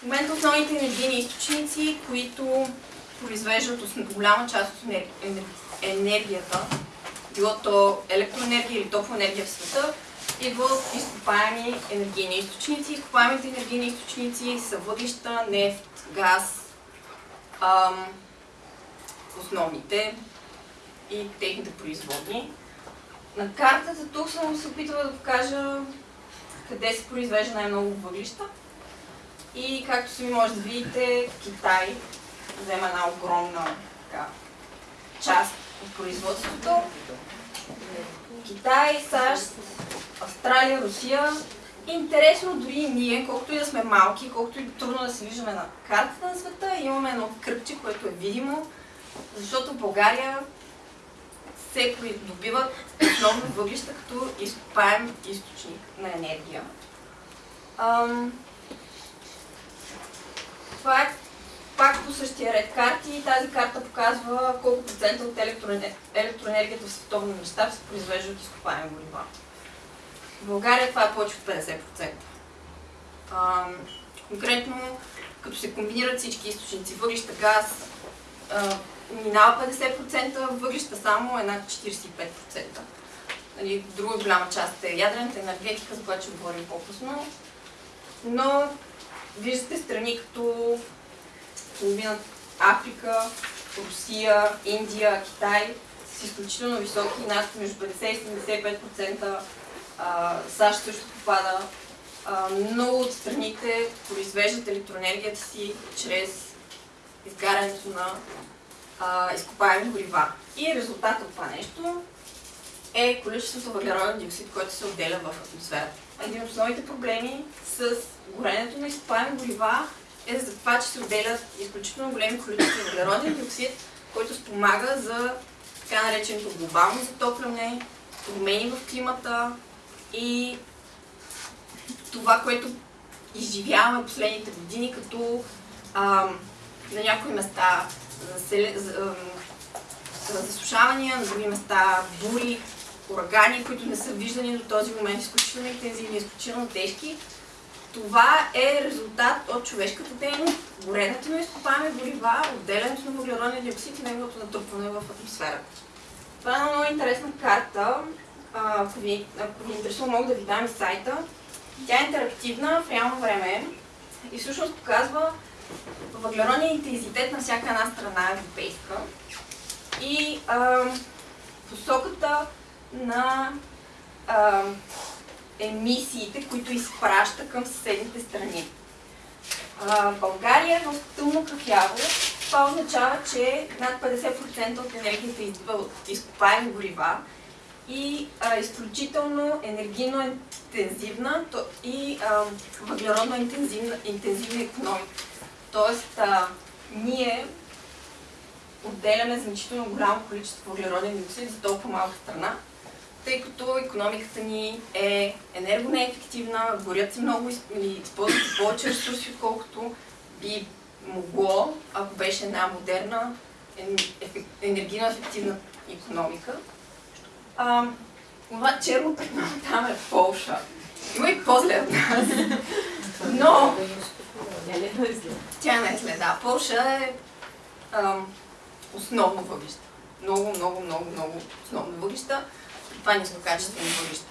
В момента основните енергийни източници, които произвеждат голяма част от енергията, било то електроенергия или топлоенергия в света, идва от изкопаеми енергийни източници. Изкопаемите енергийни източници са въглища, нефт, газ, ам, основните и техните производни. На картата тук съм се опитала да покажа къде се произвежда най-много въглища. И както сами може да видите, Китай взема една огромна така, част от производството. Китай, САЩ, Австралия, Русия. Интересно дори ние, колкото и да сме малки, колкото и трудно да се виждаме на картата на света, имаме едно кръпче, което е видимо, защото България се придобиват основно въглища като изкопаем източник на енергия. Това е пак по същия ред карти. Тази карта показва колко процента от електроенергията в световен мащаб се произвежда от изкопаеми горива. В България това е повече от 50%. Ам... Конкретно, като се комбинират всички източници, въглища, газ, минава 50%, въглища само е над 45%. Нали, друга голяма част е ядрената енергетика, за която ще говорим по-късно. Но виждате страни като половина Африка, Русия, Индия, Китай с изключително високи, над между 50 и 75%. САЩ също попада. много от страните произвеждат електроенергията си чрез изгарянето на а, изкопаеми горива. И резултатът от това нещо е количеството въглероден диоксид, който се отделя в атмосферата. Един от основните проблеми с горенето на изкопаеми горива е за това, че се отделят изключително големи количества въглероден диоксид, който спомага за така нареченото глобално затопляне, промени в климата и това, което изживяваме последните години, като а, на някои места засушавания, на други места бури, урагани, които не са виждани до този момент, изключително интензивни, изключително тежки. Това е резултат от човешката дейност, горенето на изкопаеми горива, отделянето на въглеродния диоксид и неговото натрупване в атмосферата. Това е една много интересна карта. Ако ви, ако ви интересува, мога да ви дам и сайта. Тя е интерактивна в реално време и всъщност показва въглеродния интензитет на всяка една страна европейска и а, посоката на а, емисиите, които изпраща към съседните страни. А, България е в тъмно кафяво. Това означава, че над 50% от енергията идва от изкопаеми горива и а, изключително енергийно интензивна и а, въглеродно интензивна, интензивна економика. Тоест, а, ние отделяме значително голямо количество въглероден диоксид за толкова малка страна, тъй като економиката ни е енергонеефективна, горят се много или използват повече ресурси, отколкото би могло, ако беше една модерна, енергийно ефективна економика. А, това черно петно там е Полша. Има и по-зле от нас. Но тя не е следа. Полша е ам, основно въглища. Много, много, много, много основно въглища. Това нискокачествени въглища.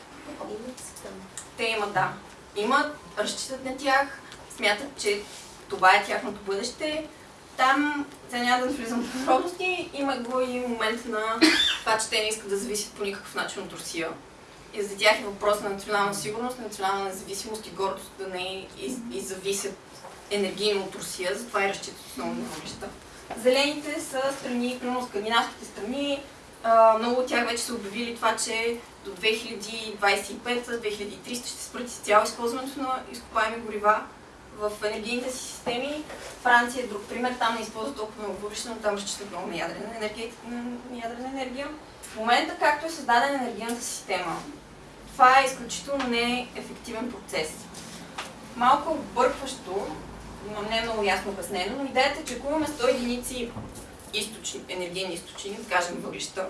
Те имат, да. Имат, разчитат на тях, смятат, че това е тяхното бъдеще. Там, сега няма да влизам в подробности, има го и момент на това, че те не искат да зависят по никакъв начин от Русия. И за тях е въпрос на национална сигурност, на национална независимост и гордост да не и, и зависят енергийно от Русия, затова и разчитат основно на. Зелените са страни, примерно скандинавските страни, много от тях вече са обявили това, че до 2025-2300 ще спрати цяло използването на изкопаеми горива в енергийните си системи. Франция е друг пример, там не използва толкова много въглища, но там разчитат много на ядрена, енергия, на ядрена енергия. В момента, както е създадена енергийната система, това е изключително неефективен процес. Малко объркващо, но не е много ясно обяснено, но идеята е, че ако имаме 100 единици източни, енергийни източни, кажем въглища,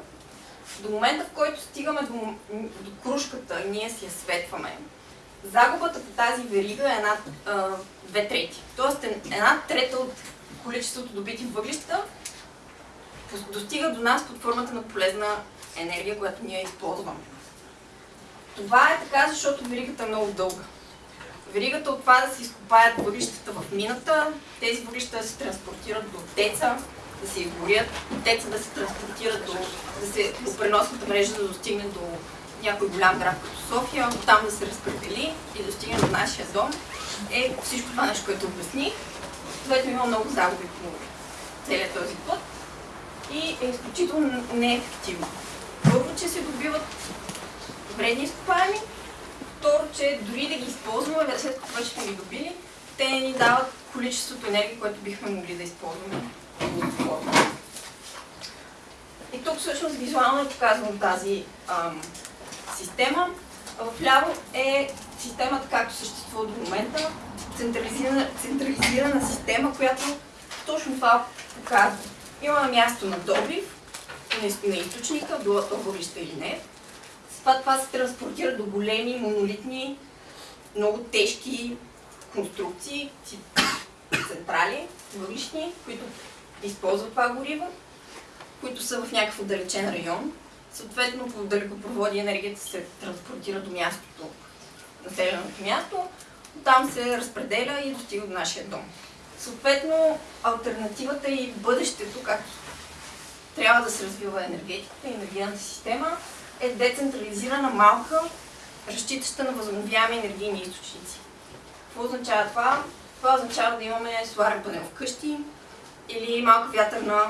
до момента, в който стигаме до, до кружката и ние си я светваме, загубата по тази верига е над две трети. Тоест една трета от количеството добити въглища достига до нас под формата на полезна енергия, която ние използваме. Това е така, защото веригата е много дълга. Веригата от това да се изкопаят въглищата в мината, тези въглища да се транспортират до теца, да се изгорят, теца да се транспортират до, да се до преносната мрежа да достигне до някой голям град като София, там да се разпредели и да стигне до нашия дом, е всичко това нещо, което обясних. Съответно има много загуби по целият този път и е изключително неефективно. Първо, че се добиват вредни изкопаеми, второ, че дори да ги използваме, след като вече сме ги добили, те ни дават количеството енергия, което бихме могли да използваме. И тук всъщност визуално е показвам тази ам, система. Вляво е системата, както съществува до момента, централизирана, централизирана система, която точно това показва. Имаме място на добив, на източника, било то или не. Това, това се транспортира до големи, монолитни, много тежки конструкции, централи, въглищни, които използват това гориво, които са в някакъв отдалечен район. Съответно, по далекопроводи енергията се транспортира до мястото, населеното място, там се разпределя и достига до нашия дом. Съответно, альтернативата и бъдещето, както трябва да се развива енергетиката и енергийната система, е децентрализирана малка, разчитаща на възобновяеми енергийни източници. Какво означава това? Това означава да имаме соларен панел вкъщи или малка вятърна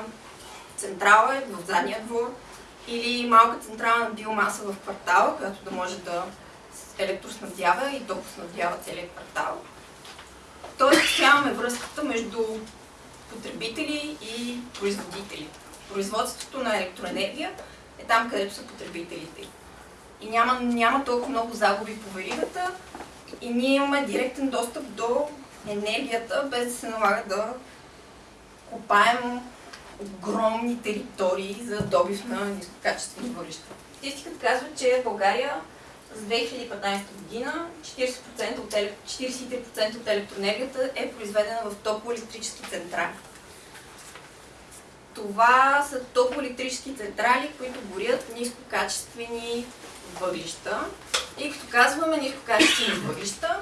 централа в задния двор или малка централа на биомаса в квартала, която да може да електроснабдява и топлоснабдява целият квартал. Тоест, нямаме връзката между потребители и производители. Производството на електроенергия е там, където са потребителите. И няма, няма толкова много загуби по веригата и ние имаме директен достъп до енергията, без да се налага да копаем огромни територии за добив на нискокачествени въглища. Статистиката казва, че в България за 2015 година 40% от, 43% от електроенергията е произведена в топлоелектрически централи. Това са топлоелектрически централи, които горят нискокачествени въглища. И като казваме нискокачествени въглища,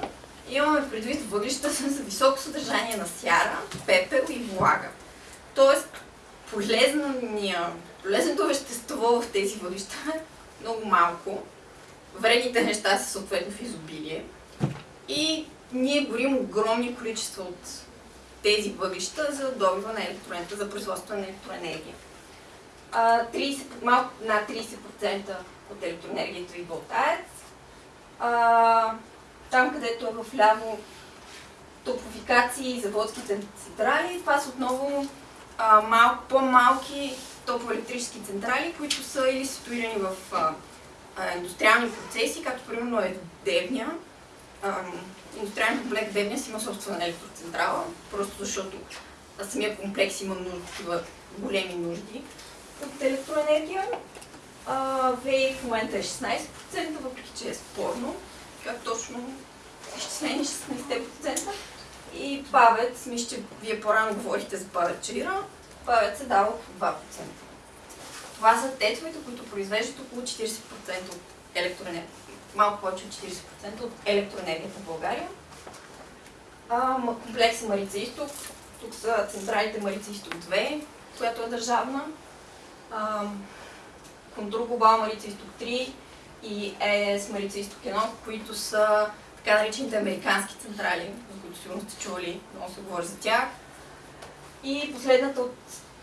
имаме предвид въглища с високо съдържание на сяра, пепел и влага. Тоест, полезното вещество в тези въглища е много малко. Вредните неща са съответно в изобилие. И ние горим огромни количества от тези въглища за добива на електроенергия, за производство на електроенергия. 30, малко над 30% от електроенергията ви болтаец. Там, където е в ляво топлофикации и заводски централи, това са отново малко по-малки топлоелектрически централи, които са или ситуирани в а, а, индустриални процеси, както примерно е Девня. индустриален комплекс Девня си има собствена електроцентрала, просто защото самия комплекс има нужда, такива големи нужди от електроенергия. ВЕИ в момента е 16%, въпреки че е спорно, как точно изчислени 16%. И павец, мисля, че вие по-рано говорихте за павечира, павец се дава около 2%. Това са тецовете, които произвеждат около 40% от електроенергията. Малко повече от 40% от електроенергията в България. А, комплекса Марица Изток. Тук са централите Марица Изток 2, която е държавна. А, Контур Глобал Марица Изток 3 и ЕС Марица Изток 1, които са така наречените американски централи, които сигурно сте чували, много се говори за тях. И последната от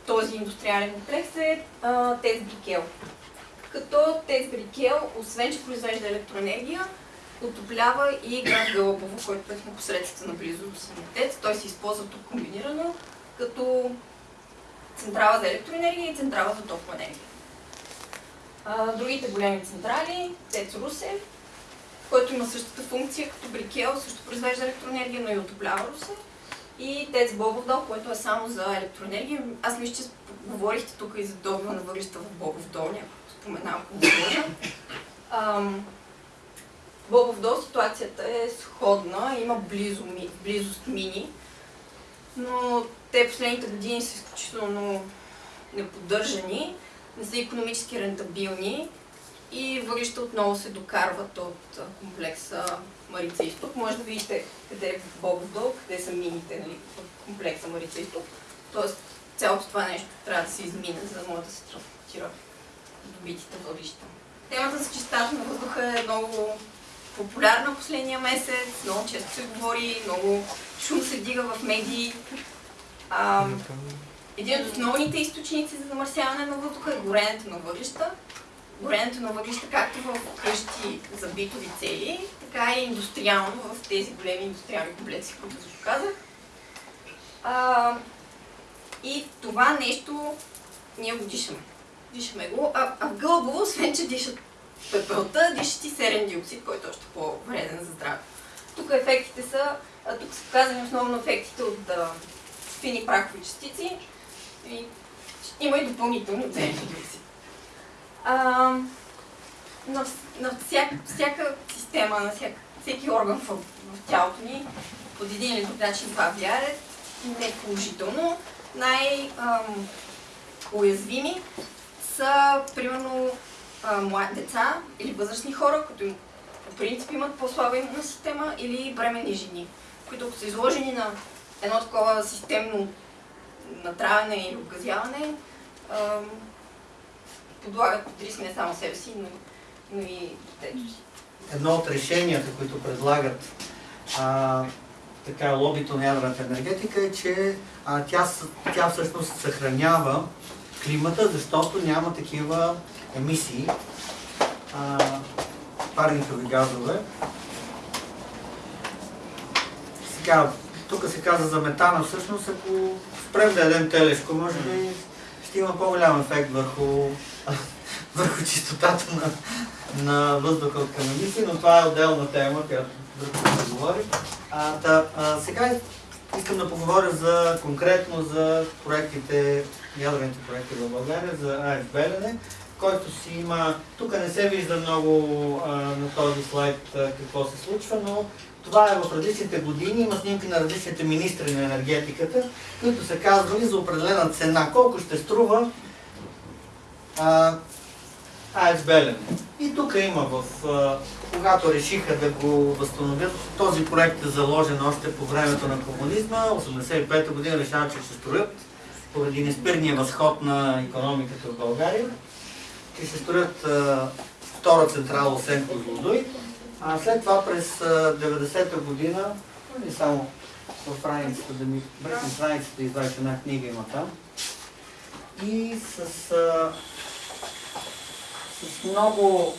този индустриален комплекс е ТЕЦ Брикел. Като ТЕЦ Брикел, освен че произвежда електроенергия, отоплява и град Гълъбово, който е в непосредствена близо до самия ТЕЦ. Той се използва тук комбинирано като централа за електроенергия и централа за топлоенергия. Другите големи централи, ТЕЦ Русе, който има същата функция като Брикел, също произвежда електроенергия, но и отоплява Русе и ТЕЦ Бобов дол, което е само за електроенергия. Аз мисля, че говорихте тук и за добива на въглища в Бобов дол, някой споменал, ако не Бобов дол ситуацията е сходна, има близо, близост мини, но те последните години са изключително неподдържани, не са економически рентабилни и въглища отново се докарват от комплекса Марица Изток. Може да видите къде е Бобов къде са мините нали, в комплекса Марица Изток. Тоест цялото това нещо трябва да се измине, за да може да се транспортира добитите въглища. Темата за чистата на въздуха е много популярна последния месец, много често се говори, много шум се дига в медии. А, един от основните източници за замърсяване на въздуха е горенето на въглища. Горенето на въглища както в къщи за битови цели, така и индустриално в тези големи индустриални комплекси, които ви казах. А, и това нещо ние го дишаме. Дишаме го, а, а в гълбово, освен че дишат пепелта, дишат и серен диоксид, който е още по-вреден за здраве. Тук ефектите са, а, тук са показани основно ефектите от а, фини прахови частици и има и допълнителни от серен диоксид. А, на, на всяка, всяка система, на всяка, всеки орган в, в тялото ни под един или друг начин това влияе. Не положително. Най-уязвими са, примерно, млади деца или възрастни хора, които по принцип имат по-слаба имунна система или бремени жени, които ако са изложени на едно такова системно натравяне или обгазяване, подлагат под риск не само себе си, но, но и детето си. Едно от решенията, които предлагат а, така лобито на ядрената енергетика е, че а, тя, тя всъщност съхранява климата, защото няма такива емисии, а, парникови газове. Сега, тук се каза за метана, всъщност ако спрем да ядем телешко, може би ще има по-голям ефект върху, върху чистотата на, на въздуха от емисии, но това е отделна тема, която да говори. А, да, а, сега искам да поговоря за, конкретно за проектите, ядрените проекти в България, за АЕС Белене, който си има... Тук не се вижда много а, на този слайд а, какво се случва, но това е в различните години, има снимки на различните министри на енергетиката, които са казвали за определена цена, колко ще струва а, АЕЦ Белене. И тук има в когато решиха да го възстановят, този проект е заложен още по времето на комунизма, 85-та година решават, че ще строят, поради неспирния възход на економиката в България, че ще строят втора централа осен Козлодуй. А след това през 90-та година, не само в страницата, да ми бръкнем страницата и извадиш една книга има там, и с, с много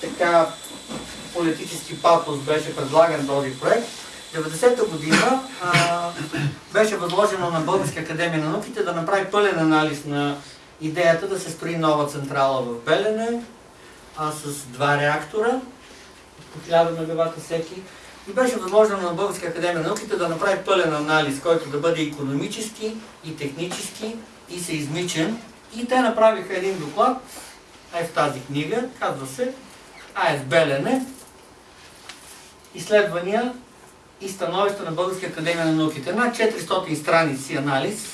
така политически патос беше предлаган този проект. 90-та година а, беше възложено на Българска академия на науките да направи пълен анализ на идеята да се строи нова централа в Белене а, с два реактора по 1000 мегавата всеки. И беше възложено на Българска академия на науките да направи пълен анализ, който да бъде економически и технически и seизмичен. И те направиха един доклад, е в тази книга, казва се АЕС Белене, изследвания и становища на Българска академия на науките. Над 400 страници анализ,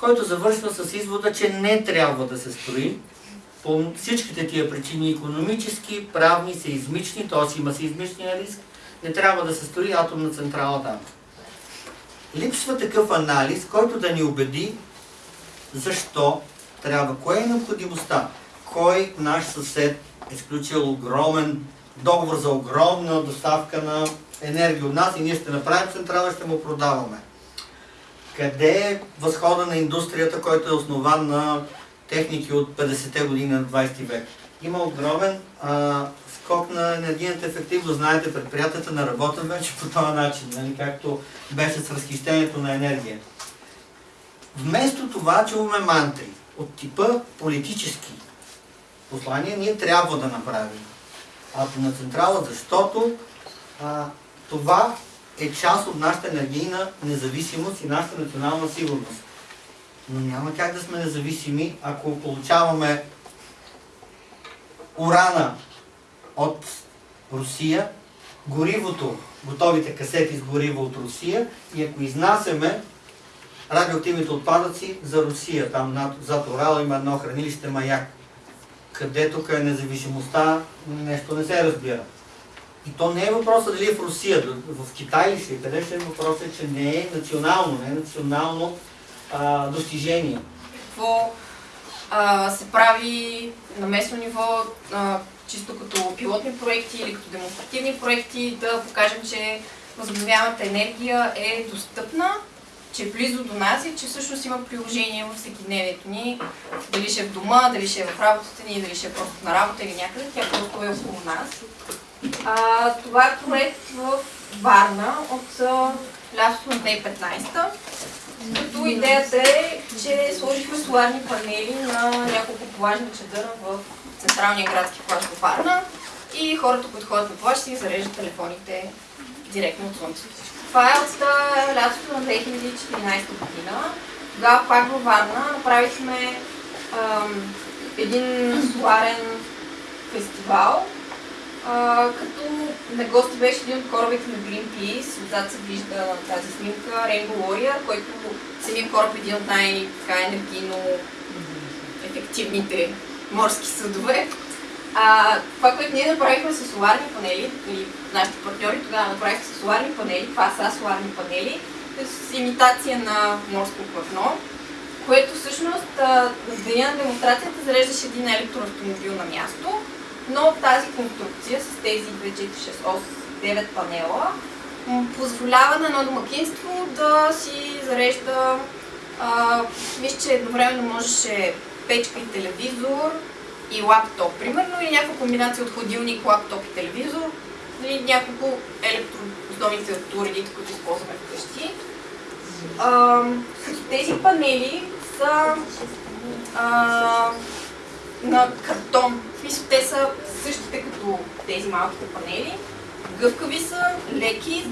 който завършва с извода, че не трябва да се строи по всичките тия причини, економически, правни, сеизмични, т.е. има сеизмичния риск, не трябва да се строи атомна централа там. Липсва такъв анализ, който да ни убеди защо трябва, кое е необходимостта, кой наш съсед е сключил огромен договор за огромна доставка на енергия от нас и ние ще направим централа ще му продаваме. Къде е възхода на индустрията, който е основан на техники от 50-те години на 20 век? Има огромен а, скок на енергийната ефективност. Знаете, предприятията не работят вече по този начин, нали, както беше с разхищението на енергия. Вместо това чуваме мантри от типа политически послания, ние трябва да направим атомна централа, защото а, това е част от нашата енергийна независимост и нашата национална сигурност. Но няма как да сме независими, ако получаваме урана от Русия, горивото, готовите касети с гориво от Русия и ако изнасяме радиоактивните отпадъци за Русия, там над, зад Урал има едно хранилище Маяк, къде тук е независимостта, нещо не се разбира. И то не е въпросът дали е в Русия, в Китай ли си, къде ще е въпросът, е, че не е национално, не е национално а, достижение. Какво а, се прави на местно ниво, а, чисто като пилотни проекти или като демонстративни проекти, да покажем, че възобновяемата енергия е достъпна, че е близо до нас и че всъщност има приложение във всекидневието ни. Дали ще е в дома, дали ще е в работата ни, дали ще е просто на работа или някъде, тя просто е около нас. А, това е проект в Варна от лятото на 2015 като идеята е, че сложихме соларни панели на няколко плажни чадъра в централния градски плаж в Варна и хората, които ходят на плаж, си зареждат телефоните директно от слънцето. Това е от лятото на 2014 година. Тогава пак във Варна направихме ам, един соларен фестивал, а, като на гости беше един от корабите на Greenpeace, отзад се вижда тази снимка Rainbow Warrior, който самия кораб е един от най-енергийно ефективните морски съдове. А, това, което ние направихме с соларни панели, или нашите партньори тогава направиха с соларни панели, това са соларни панели, с имитация на морско платно, което всъщност на деня на демонстрацията зареждаше един електроавтомобил на място, но тази конструкция с тези 2, 4, 6, 8, 9 панела позволява на едно домакинство да си зарежда мисля, че едновременно можеше печка и телевизор и лаптоп, примерно, или някаква комбинация от ходилник, лаптоп и телевизор, или няколко електроосновните уредите, които използваме вкъщи. А, тези панели са а, на картон. В те са същите като тези малките панели. Гъвкави са, леки,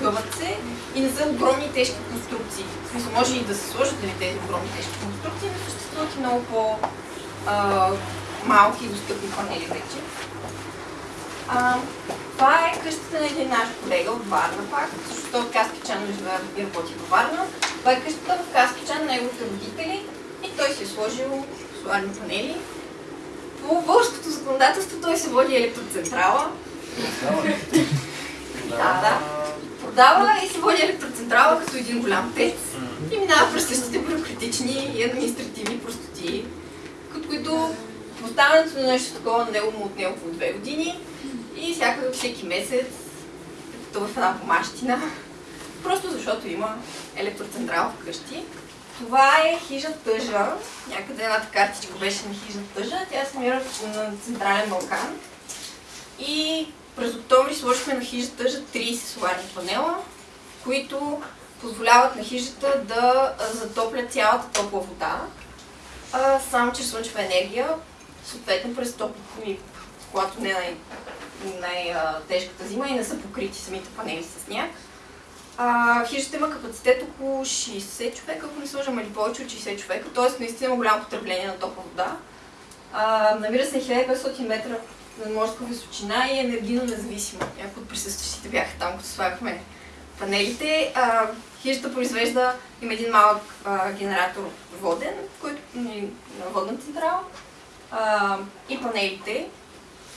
гъват се и не са огромни тежки конструкции. В смисъл, може и да се сложат нали, тези огромни тежки конструкции, но съществуват и много по-малки и достъпни панели вече. А, това е къщата на един наш колега от Варна пак, защото от Каспичан живее и работи във Варна. Това е къщата в Каспичан на неговите родители и той си е сложил соларни панели. По българското законодателство той се води електроцентрала. да, да. Продава и се води електроцентрала като един голям пец. И минава през същите бюрократични и административни простоти, които поставянето на нещо такова на него му отнело по две години и всяка, всеки месец, като в една помащина, просто защото има електроцентрала вкъщи. Това е хижа тъжа. Някъде едната картичка беше на хижа тъжа. Тя се намира на Централен Балкан. И през октомври сложихме на хижа тъжа 30 соларни панела, които позволяват на хижата да затоплят цялата топла вода, а, само чрез слънчева енергия, съответно през топло, когато не е най- най-тежката зима и не са покрити самите панели с сняг. А, хижата има капацитет около 60 човека, ако не сложим, или повече от 60 човека, т.е. наистина има голямо потребление на топла вода. А, намира се на 1500 метра на морска височина и е енергийно независима. Някои от присъстващите бяха там, като слагахме панелите. А, хижата произвежда, има един малък а, генератор воден, който на водна централа а, и панелите.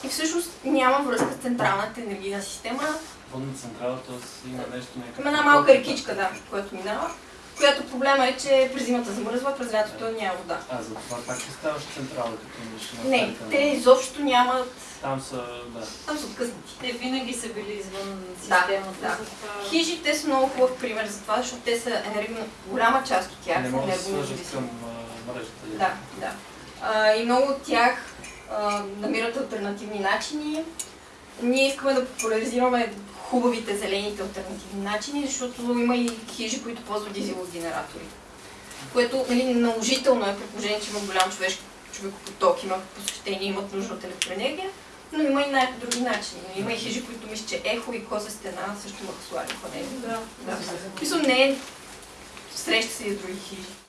И всъщност няма връзка с централната енергийна система, Водна централа, т.е. има нещо някакво. Има една малка рекичка, да, която минава, която проблема е, че през зимата замръзва, през лятото няма вода. А, за това пак ли ставаш централа, като имаш на Не, те изобщо нямат, Там са, да. там са откъснати. Те винаги са били извън Да, системата. да. затова- Хижите са много хубав пример за това, защото те са енергийно, голяма част от тях не са могат да се свържат енергонезависими. към а, мрежата. ли? Да, да. А, и много от тях а, намират альтернативни начини. Ние искаме да популяризираме хубавите, зелените альтернативни начини, защото има и хижи, които ползват дизелови генератори. Което нали, наложително е, при положение, че има голям човешки човекопоток, има посещения, имат нужда от електроенергия, но има и някакви други начини. Нали, Има и хижи, които мисля, че ехо и коза стена също имат соларни панели. Да. Да. Мисля, не е среща се и с други хижи.